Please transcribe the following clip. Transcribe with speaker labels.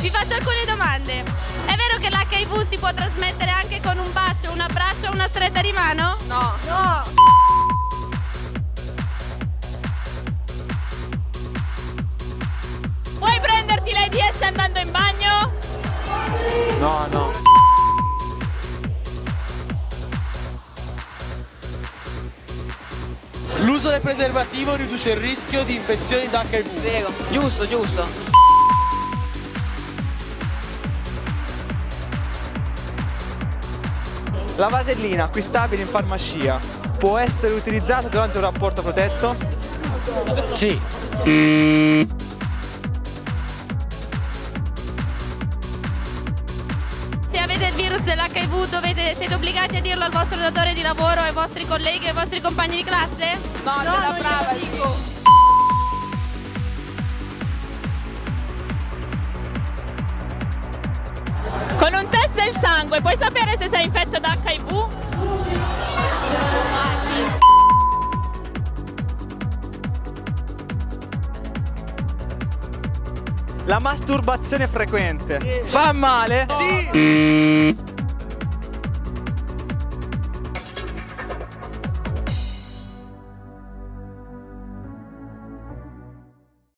Speaker 1: Vi faccio alcune domande. È vero che l'HIV si può trasmettere anche con un bacio, un abbraccio o una stretta di mano?
Speaker 2: No. No.
Speaker 3: Puoi prenderti l'AIDS andando in bagno?
Speaker 4: No, no. L'uso del preservativo riduce il rischio di infezioni da HIV.
Speaker 2: Vero. Giusto, giusto.
Speaker 5: La vasellina acquistabile in farmacia può essere utilizzata durante un rapporto protetto?
Speaker 4: Sì.
Speaker 1: Se avete il virus dell'HIV dovete, siete obbligati a dirlo al vostro datore di lavoro, ai vostri colleghi e ai vostri compagni di classe?
Speaker 2: No, no brava,
Speaker 3: sangue puoi sapere se sei infetto da HIV?
Speaker 1: Ah, sì.
Speaker 5: La masturbazione frequente fa male?
Speaker 2: Sì.